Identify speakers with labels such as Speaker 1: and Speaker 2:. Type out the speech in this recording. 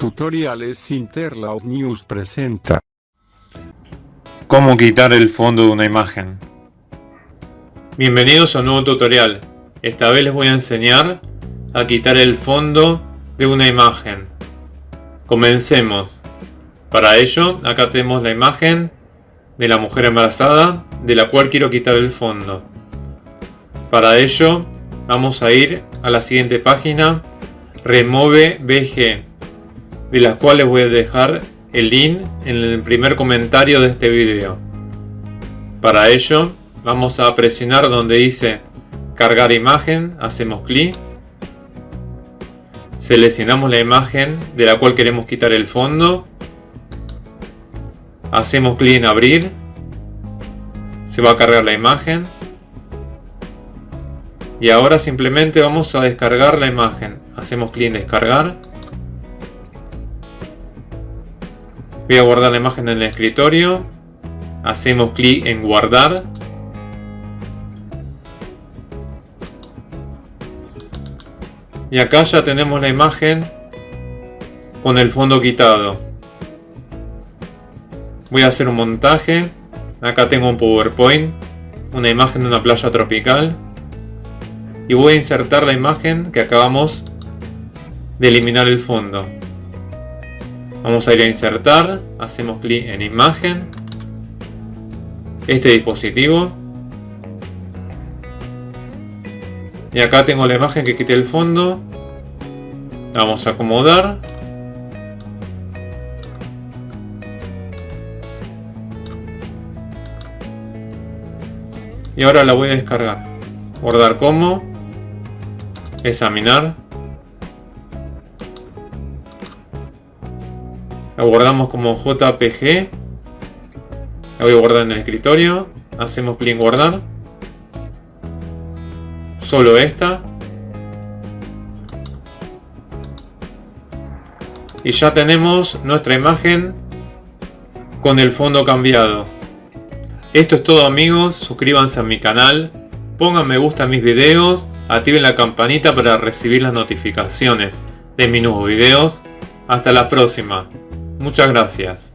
Speaker 1: Tutoriales Interlaut News presenta.
Speaker 2: Cómo quitar el fondo de una imagen. Bienvenidos a un nuevo tutorial. Esta vez les voy a enseñar a quitar el fondo de una imagen. Comencemos. Para ello, acá tenemos la imagen de la mujer embarazada, de la cual quiero quitar el fondo. Para ello, vamos a ir a la siguiente página, Remove BG de las cuales voy a dejar el link en el primer comentario de este video. Para ello vamos a presionar donde dice cargar imagen, hacemos clic, seleccionamos la imagen de la cual queremos quitar el fondo, hacemos clic en abrir, se va a cargar la imagen. Y ahora simplemente vamos a descargar la imagen, hacemos clic en descargar Voy a guardar la imagen en el escritorio. Hacemos clic en guardar. Y acá ya tenemos la imagen con el fondo quitado. Voy a hacer un montaje. Acá tengo un PowerPoint. Una imagen de una playa tropical. Y voy a insertar la imagen que acabamos de eliminar el fondo. Vamos a ir a insertar, hacemos clic en imagen, este dispositivo. Y acá tengo la imagen que quité el fondo. vamos a acomodar. Y ahora la voy a descargar. Guardar como. Examinar. La guardamos como JPG. La voy a guardar en el escritorio. Hacemos clic en guardar. Solo esta. Y ya tenemos nuestra imagen con el fondo cambiado. Esto es todo amigos, suscríbanse a mi canal, pongan me gusta a mis videos, activen la campanita para recibir las notificaciones de mis nuevos videos. Hasta la próxima. Muchas gracias.